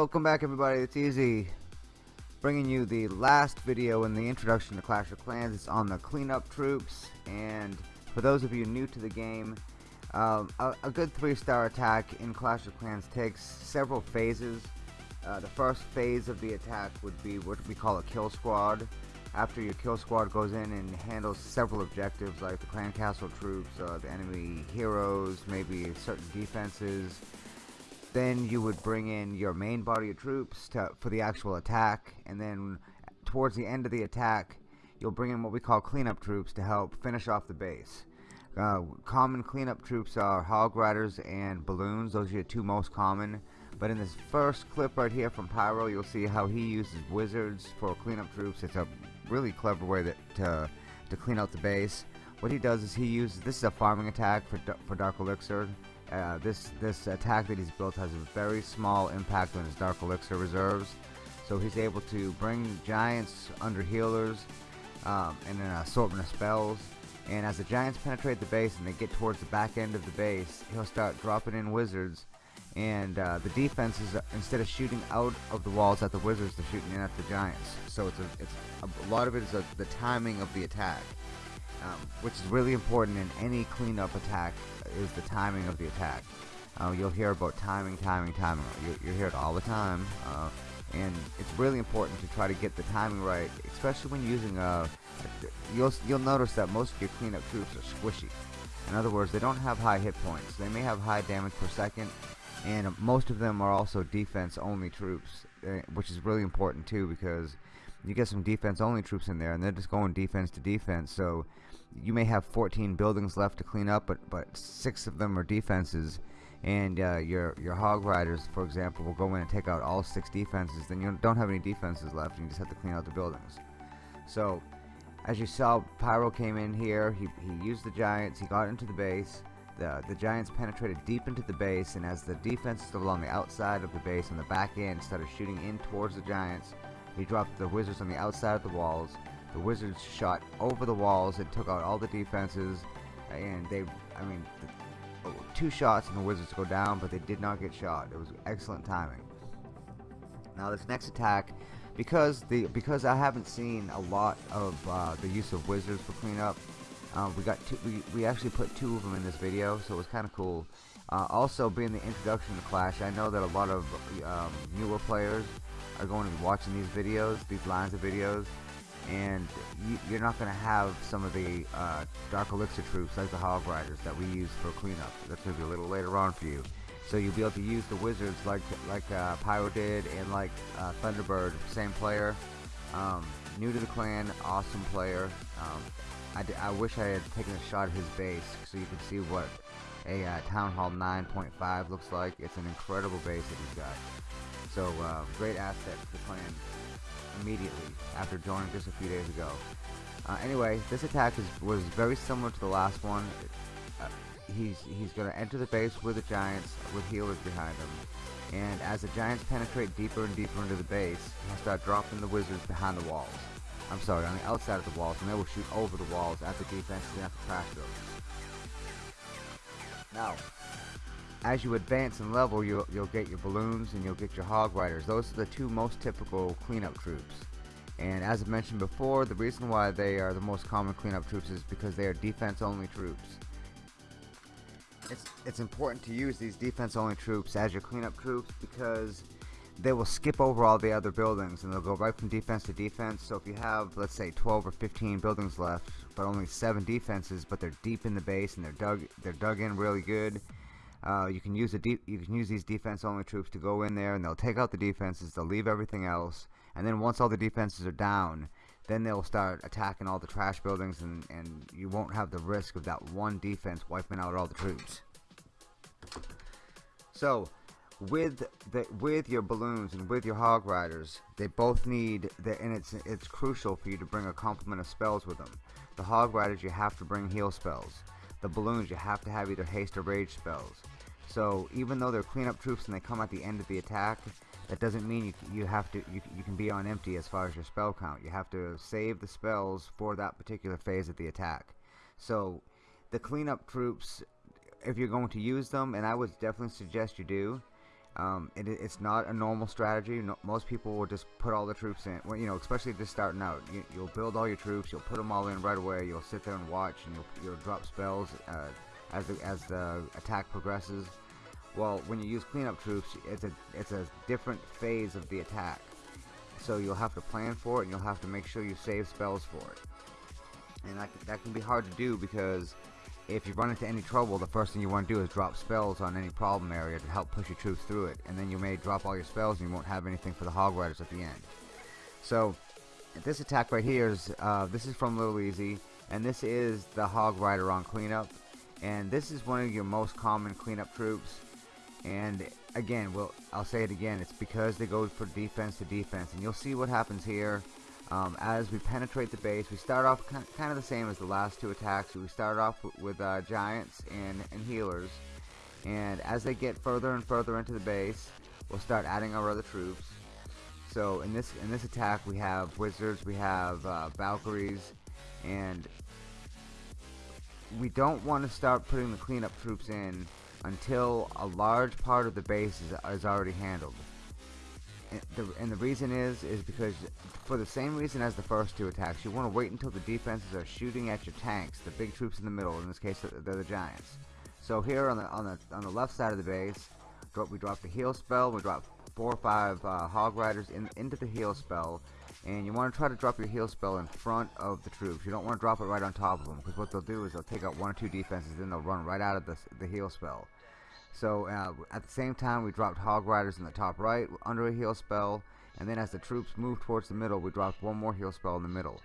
Welcome back everybody, it's Easy bringing you the last video in the introduction to Clash of Clans. It's on the cleanup troops and for those of you new to the game um, a, a, good three star attack in Clash of Clans takes several phases. Uh, the first phase of the attack would be what we call a kill squad. After your kill squad goes in and handles several objectives like the clan castle troops, uh, the enemy heroes, maybe certain defenses, then you would bring in your main body of troops to, for the actual attack and then towards the end of the attack you'll bring in what we call cleanup troops to help finish off the base. Uh, common cleanup troops are hog riders and balloons. Those are your two most common. But in this first clip right here from Pyro you'll see how he uses wizards for cleanup troops. It's a really clever way that to, to clean out the base what he does is he uses this is a farming attack for, for Dark Elixir uh, this this attack that he's built has a very small impact on his Dark Elixir reserves, so he's able to bring giants under healers um, and an assortment of spells. And as the giants penetrate the base and they get towards the back end of the base, he'll start dropping in wizards. And uh, the defenses, uh, instead of shooting out of the walls at the wizards, they're shooting in at the giants. So it's a, it's a, a lot of it is a, the timing of the attack um, which is really important in any cleanup attack is the timing of the attack. Uh, you'll hear about timing timing timing. You, you hear it all the time uh, and it's really important to try to get the timing right especially when using a you'll you'll notice that most of your cleanup troops are squishy. In other words they don't have high hit points. They may have high damage per second and most of them are also defense only troops uh, which is really important too because you get some defense only troops in there and they're just going defense to defense. So you may have 14 buildings left to clean up but but six of them are defenses. And uh, your your hog riders for example will go in and take out all six defenses. Then you don't have any defenses left and you just have to clean out the buildings. So as you saw Pyro came in here. He, he used the giants. He got into the base. The, the Giants penetrated deep into the base and as the defenses along the outside of the base on the back end started shooting in towards the Giants he dropped the wizards on the outside of the walls. The wizards shot over the walls and took out all the defenses. And they, I mean, two shots and the wizards go down, but they did not get shot. It was excellent timing. Now this next attack, because the because I haven't seen a lot of uh, the use of wizards for cleanup, uh, we got two, we we actually put two of them in this video, so it was kind of cool. Uh, also, being the introduction to Clash, I know that a lot of um, newer players are going to be watching these videos, these lines of videos, and you, are not going to have some of the uh, Dark Elixir troops like the Hog Riders that we use for cleanup. That's going to be a little later on for you. So you'll be able to use the Wizards like like uh, Pyro did and like uh, Thunderbird, same player. Um, new to the clan, awesome player. Um, I, wish I had taken a shot at his base so you can see what a uh, Town Hall 9.5 looks like. It's an incredible base that he's got. So uh, great asset to clan immediately after joining just a few days ago. Uh, anyway, this attack is, was very similar to the last one. Uh, he's he's going to enter the base with the giants with healers behind him. And as the giants penetrate deeper and deeper into the base, he'll start dropping the wizards behind the walls. I'm sorry, on the outside of the walls, and they will shoot over the walls at the defenses and at the buildings. Now, as you advance in level you'll, you'll get your balloons and you'll get your hog riders. Those are the two most typical cleanup troops. And as I mentioned before the reason why they are the most common cleanup troops is because they are defense only troops. It's, it's important to use these defense only troops as your cleanup troops because they will skip over all the other buildings and they'll go right from defense to defense. So if you have let's say 12 or 15 buildings left but only 7 defenses but they're deep in the base and they're dug they're dug in really good uh, you can use the you can use these defense only troops to go in there and they'll take out the defenses they'll leave everything else and then once all the defenses are down then they'll start attacking all the trash buildings and, and you won't have the risk of that one defense wiping out all the troops. So with the with your balloons and with your hog riders they both need and it's it's crucial for you to bring a complement of spells with them. The hog riders you have to bring heal spells the balloons you have to have either haste or rage spells. So even though they're cleanup troops and they come at the end of the attack that doesn't mean you, you have to you, you can be on empty as far as your spell count. You have to save the spells for that particular phase of the attack. So the cleanup troops if you're going to use them and I would definitely suggest you do Um, it, it's not a normal strategy. No, most people will just put all the troops in. Well, you know, especially just starting out. You, will build all your troops. You'll put them all in right away. You'll sit there and watch, and you'll, you'll drop spells uh, as the, as the attack progresses. Well, when you use cleanup troops, it's a it's a different phase of the attack. So you'll have to plan for it, and you'll have to make sure you save spells for it. And that that can be hard to do because if you run into any trouble, the first thing you want to do is drop spells on any problem area to help push your troops through it. And then you may drop all your spells and you won't have anything for the Hog Riders at the end. So, this attack right here is, uh, this is from Little Easy, and this is the Hog Rider on cleanup. And this is one of your most common cleanup troops. And again, well, I'll say it again, it's because they go for defense to defense. And you'll see what happens here. Um, as we penetrate the base, we start off kind of the same as the last two attacks. We start off with uh, giants and, and healers, and as they get further and further into the base, we'll start adding our other troops. So in this in this attack, we have wizards, we have uh, Valkyries, and we don't want to start putting the cleanup troops in until a large part of the base is, is already handled and the, reason is is because for the same reason as the first two attacks you want to wait until the defenses are shooting at your tanks the big troops in the middle in this case they're the giants. So here on the on the on the left side of the base we drop the heal spell we drop four or five uh, hog riders in, into the heal spell and you want to try to drop your heal spell in front of the troops. You don't want to drop it right on top of them because what they'll do is they'll take out one or two defenses then they'll run right out of the, the heal spell so uh, at the same time, we dropped Hog Riders in the top right under a heal spell, and then as the troops moved towards the middle, we dropped one more heal spell in the middle.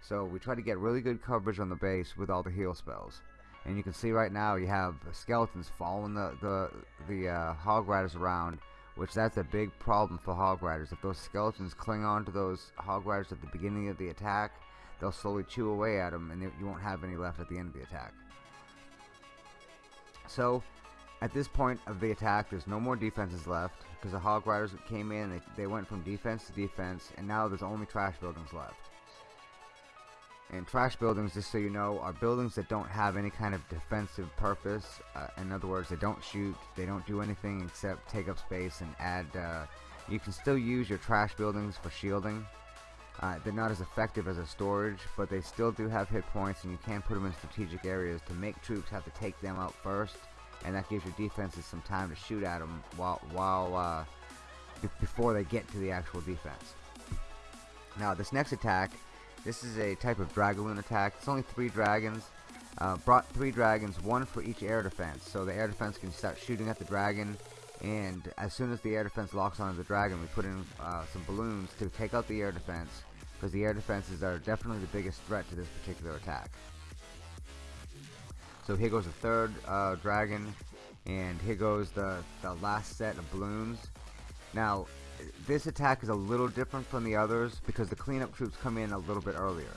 So we try to get really good coverage on the base with all the heal spells. And you can see right now you have skeletons following the the the uh, Hog Riders around, which that's a big problem for Hog Riders. If those skeletons cling on to those Hog Riders at the beginning of the attack, they'll slowly chew away at them, and you won't have any left at the end of the attack. So at this point of the attack, there's no more defenses left because the Hog Riders came in, they, they went from defense to defense, and now there's only trash buildings left. And trash buildings, just so you know, are buildings that don't have any kind of defensive purpose. Uh, in other words, they don't shoot, they don't do anything except take up space and add. Uh, you can still use your trash buildings for shielding. Uh, they're not as effective as a storage, but they still do have hit points, and you can put them in strategic areas to make troops have to take them out first and that gives your defenses some time to shoot at them while while uh, before they get to the actual defense. Now this next attack, this is a type of Dragaloon attack. It's only three dragons. Uh, brought three dragons, one for each air defense. So the air defense can start shooting at the dragon, and as soon as the air defense locks onto the dragon, we put in uh, some balloons to take out the air defense, because the air defenses are definitely the biggest threat to this particular attack. So here goes the third uh, dragon, and here goes the, the last set of balloons. Now, this attack is a little different from the others because the cleanup troops come in a little bit earlier.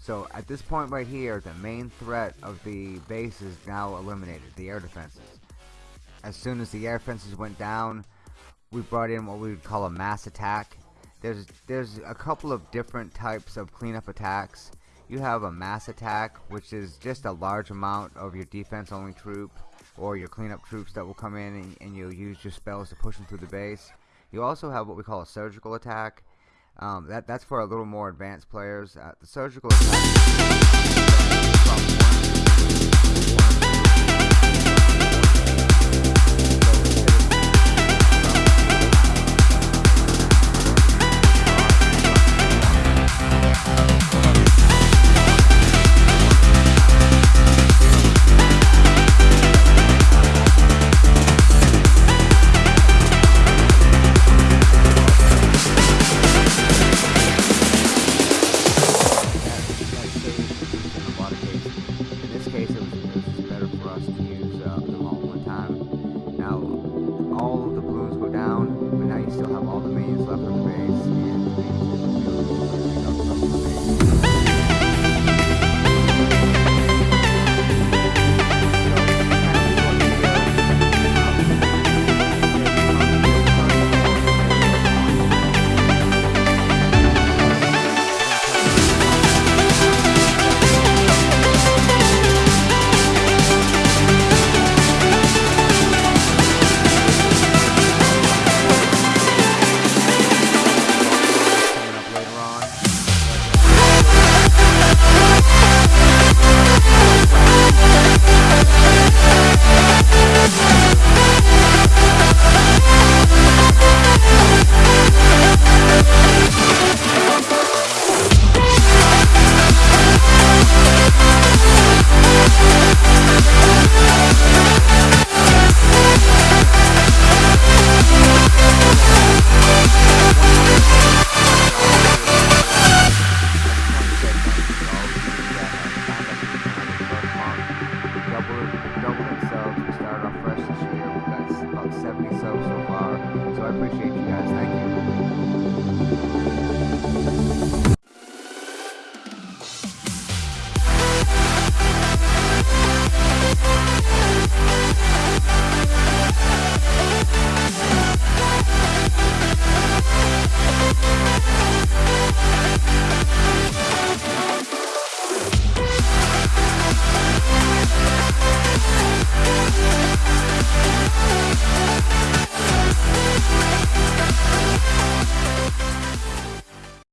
So at this point right here, the main threat of the base is now eliminated, the air defenses. As soon as the air defenses went down, we brought in what we would call a mass attack. There's there's a couple of different types of cleanup attacks you have a mass attack which is just a large amount of your defense only troop or your cleanup troops that will come in and, and you'll use your spells to push them through the base. You also have what we call a surgical attack. Um, that that's for a little more advanced players. Uh, the surgical attack